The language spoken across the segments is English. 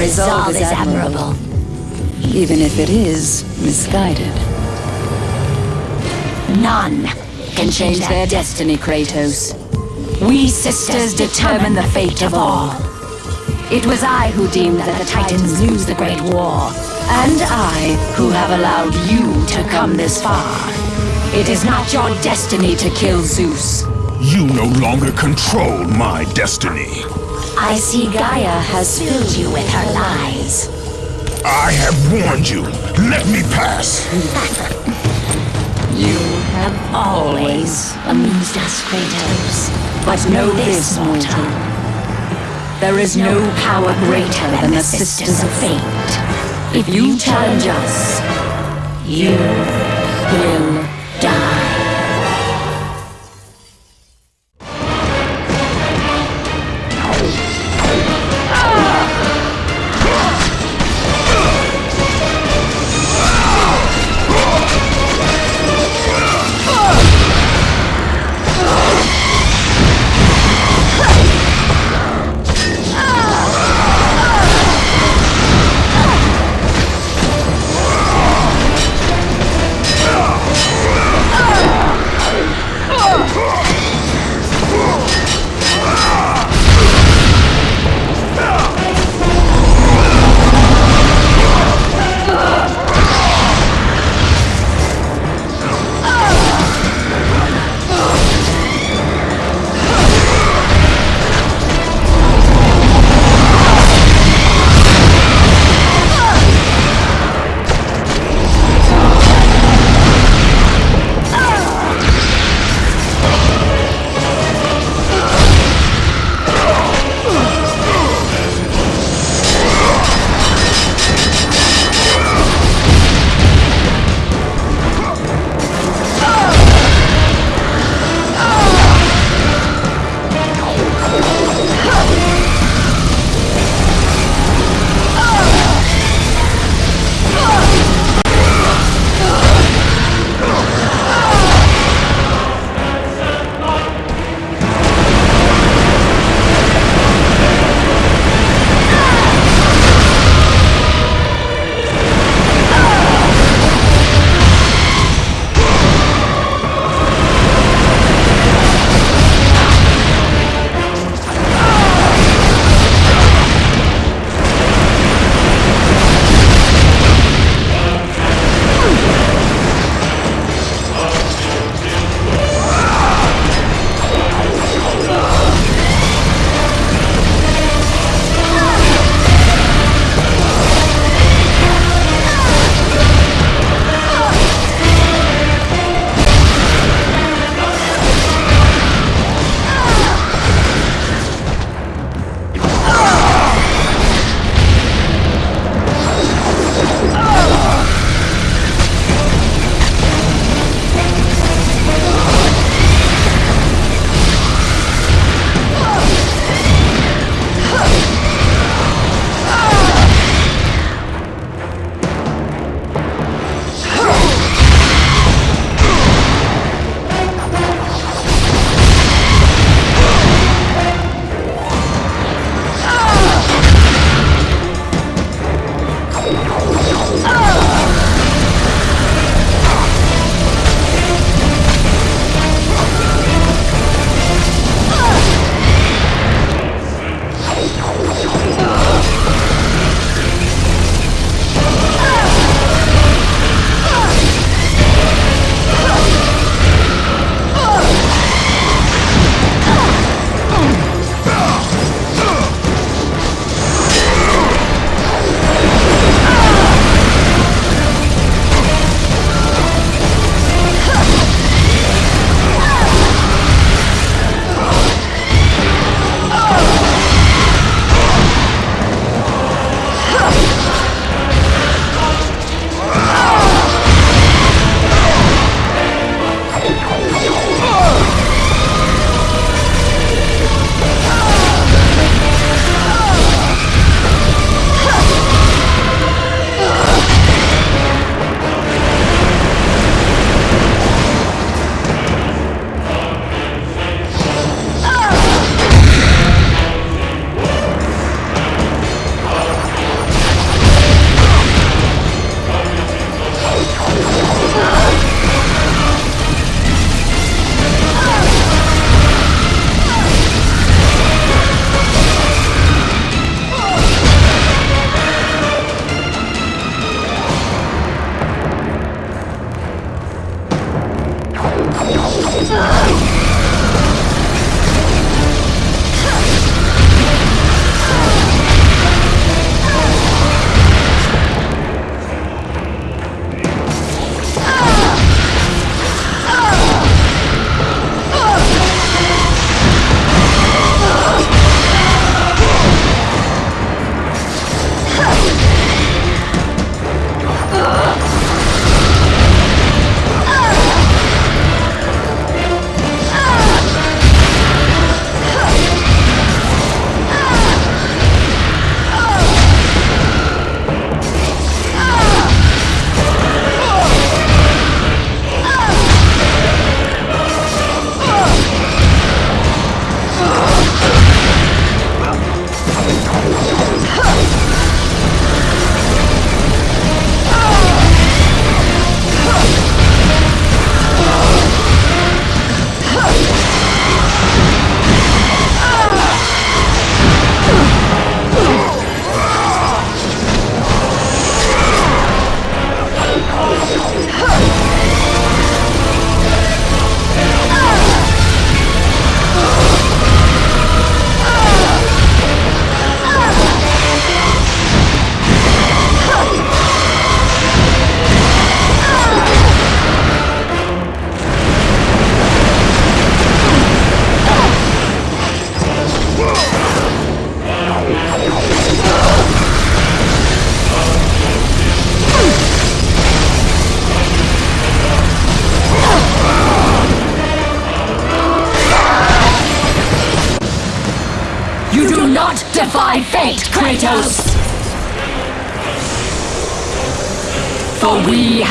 resolve is admirable. Even if it is misguided. None can change their destiny, Kratos. We sisters determine the fate of all. It was I who deemed that the Titans lose the Great War. And I who have allowed you to come this far. It is not your destiny to kill Zeus. You no longer control my destiny. I see Gaia has filled you with her lies. I have warned you. Let me pass. You have always amused us, Kratos. But know this, mortal. There is no power greater than the Sisters of Fate. If you challenge us, you will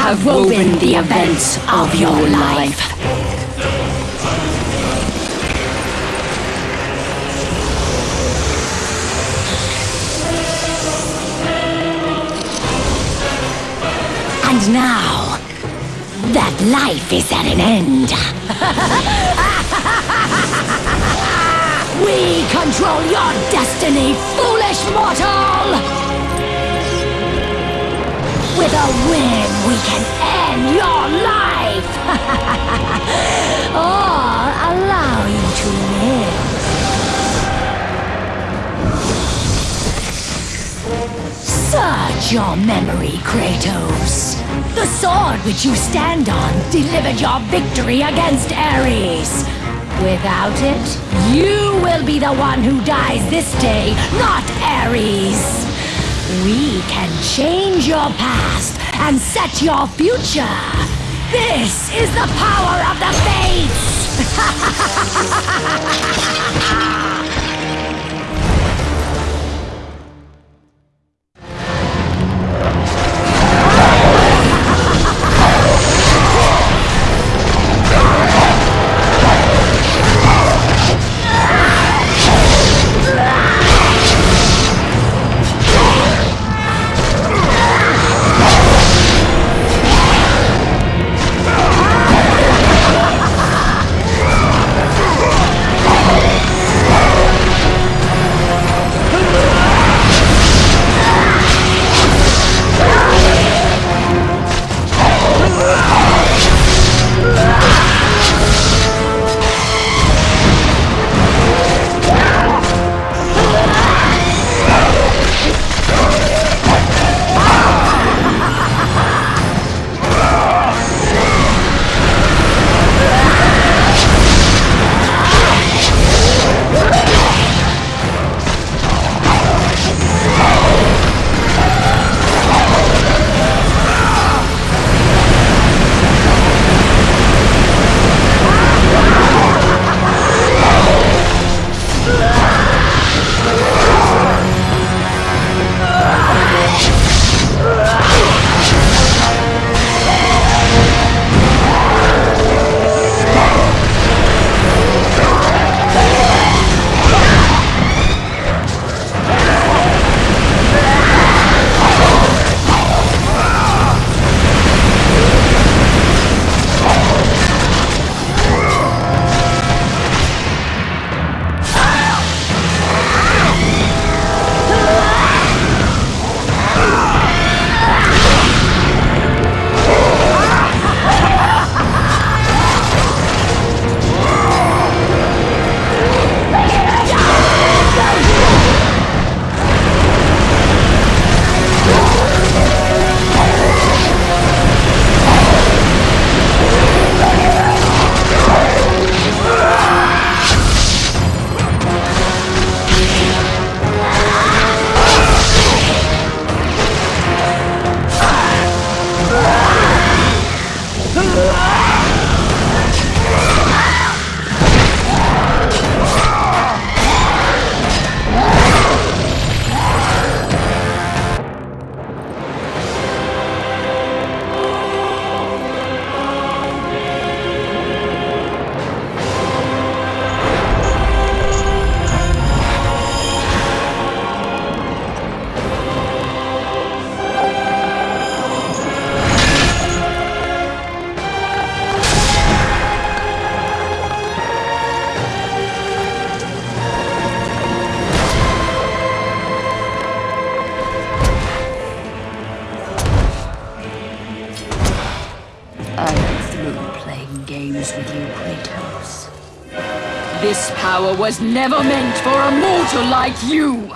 have woven the events of your life. And now, that life is at an end. we control your destiny, foolish mortal! With a whim, we can end your life! or allow you to live. Search your memory, Kratos. The sword which you stand on delivered your victory against Ares. Without it, you will be the one who dies this day, not Ares. We can change your past and set your future. This is the power of the Fates! never meant for a mortal like you!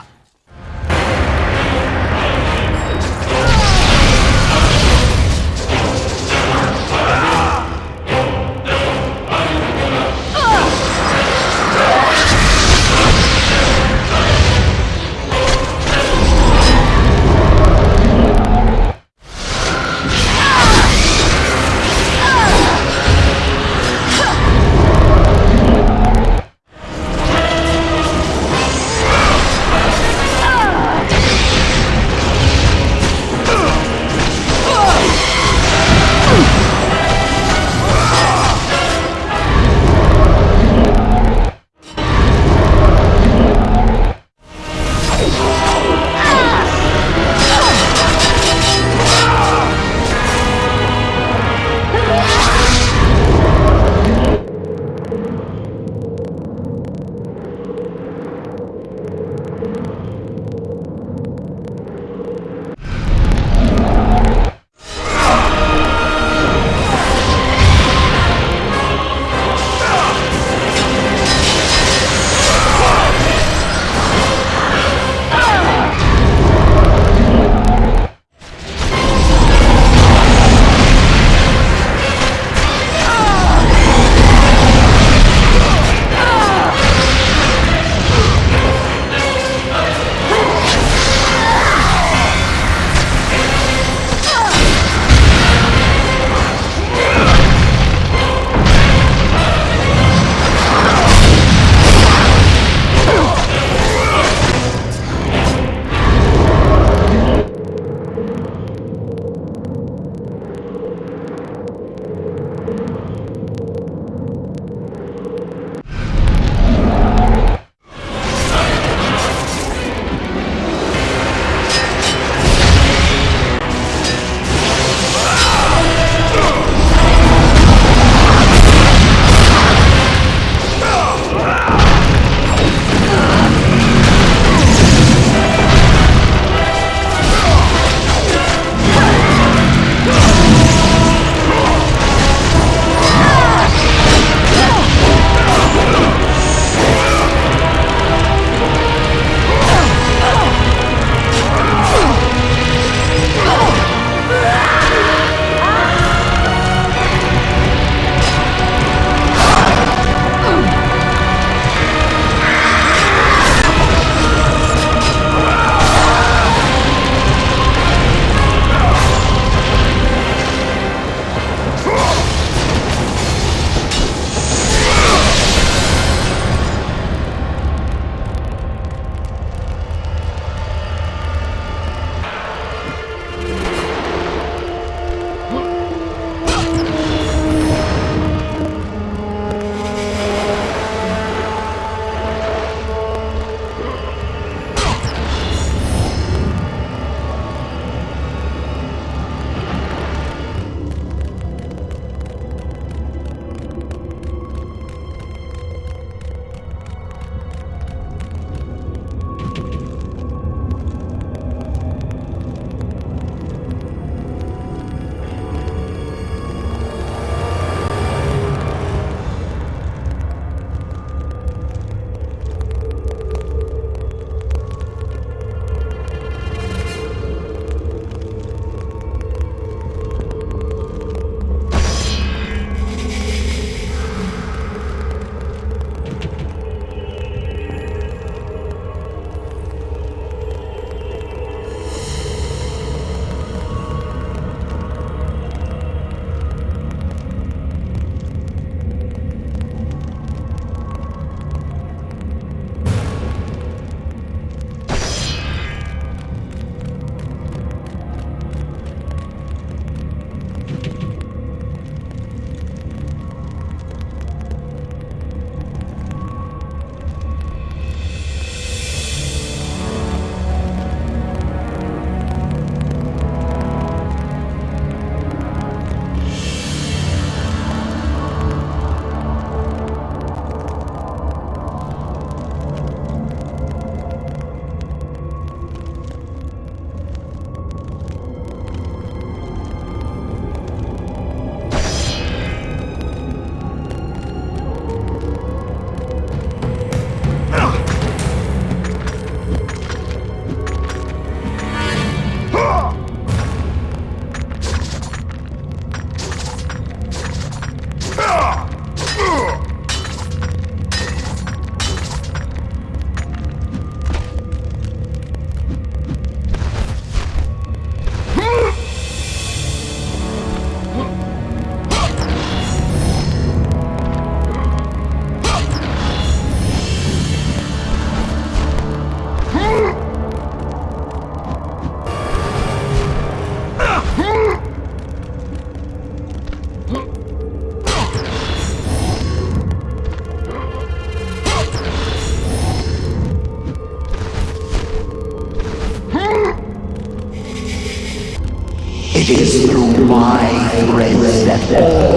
Is through my threads that all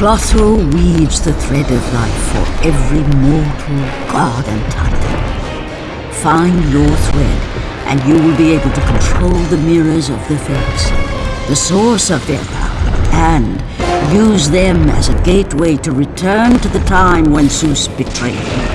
Clotho weaves the thread of life for every mortal, god and titan. Find your thread, and you will be able to control the mirrors of the fates, the source of their power, and use them as a gateway to return to the time when Zeus betrayed you.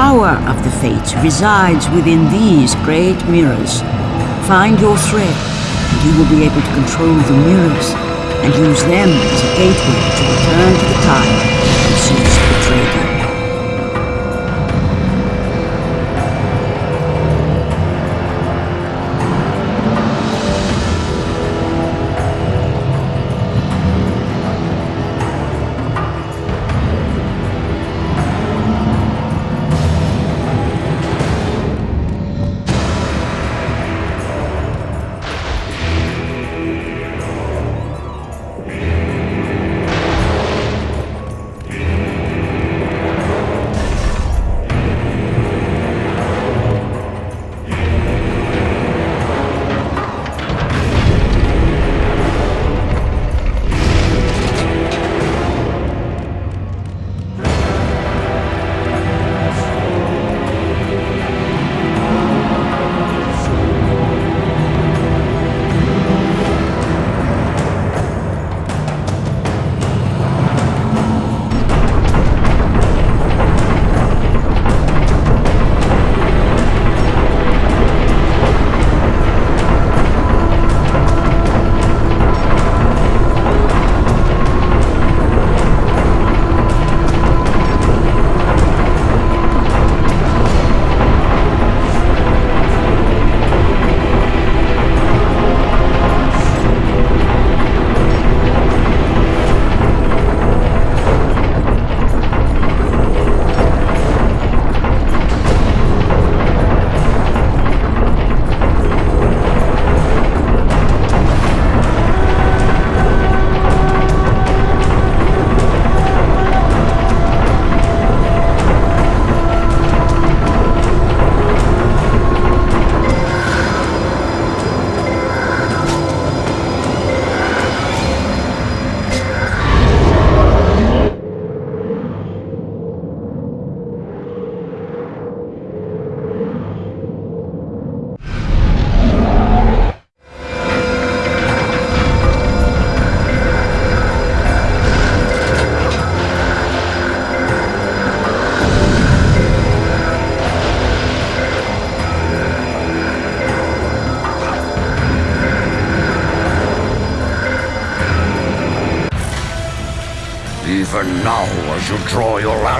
Power of the Fates resides within these great mirrors. Find your thread, and you will be able to control the mirrors and use them as a gateway to return to the time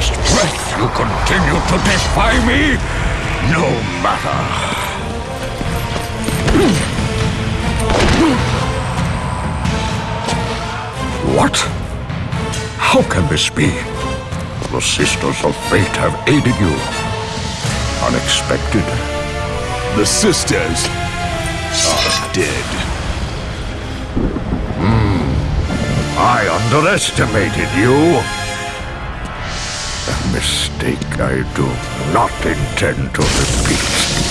last breath, you continue to defy me? No matter. What? How can this be? The Sisters of Fate have aided you. Unexpected. The sisters are dead. Hmm. I underestimated you. Mistake I do not intend to repeat.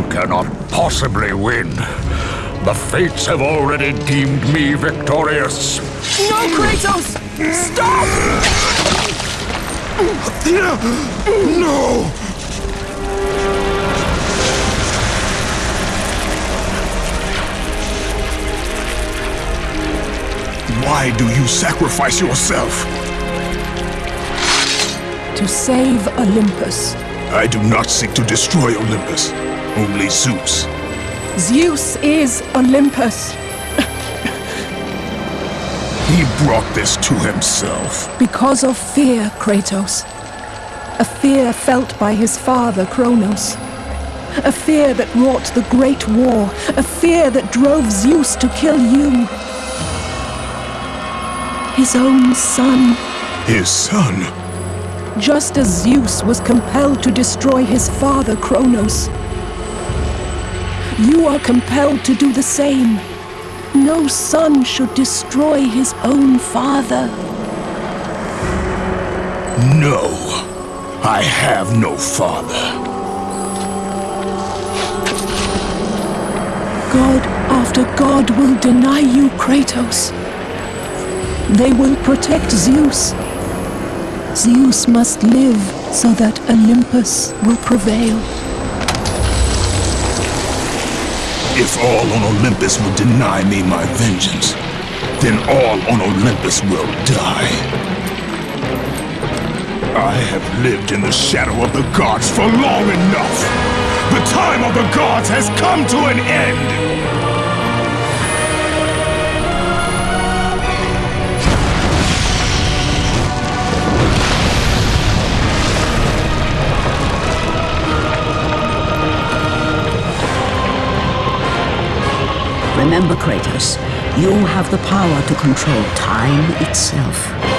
You cannot possibly win. The fates have already deemed me victorious. No, Kratos! Stop! Athena! No! Why do you sacrifice yourself? To save Olympus. I do not seek to destroy Olympus, only Zeus. Zeus is Olympus He brought this to himself. because of fear, Kratos. A fear felt by his father, Kronos. A fear that wrought the Great War. A fear that drove Zeus to kill you. His own son. His son. just as Zeus was compelled to destroy his father Kronos. You are compelled to do the same. no son should destroy his own father. No, I have no father. God after God will deny you, Kratos. They will protect Zeus. Zeus must live so that Olympus will prevail. If all on Olympus will deny me my vengeance, then all on Olympus will die. I have lived in the shadow of the gods for long enough. The time of the gods has come to an end. Remember, Kratos, you have the power to control time itself.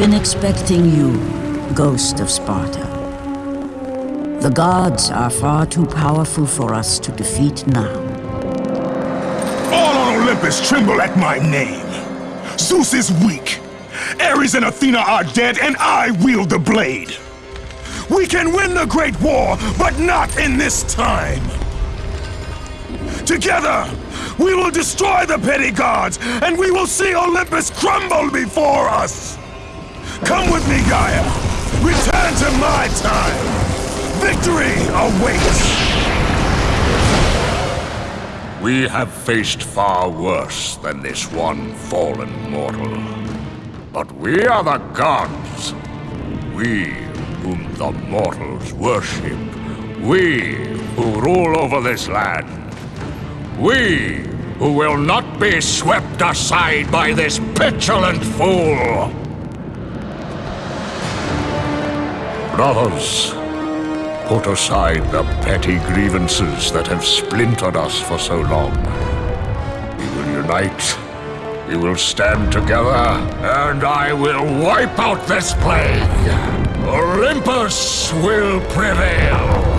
Been expecting you, Ghost of Sparta. The gods are far too powerful for us to defeat now. All on Olympus tremble at my name. Zeus is weak. Ares and Athena are dead, and I wield the blade. We can win the Great War, but not in this time. Together, we will destroy the petty gods, and we will see Olympus crumble before us! Come with me, Gaia! Return to my time! Victory awaits! We have faced far worse than this one fallen mortal. But we are the gods. We whom the mortals worship. We who rule over this land. We who will not be swept aside by this petulant fool. Brothers, put aside the petty grievances that have splintered us for so long. We will unite, we will stand together, and I will wipe out this plague. Olympus will prevail.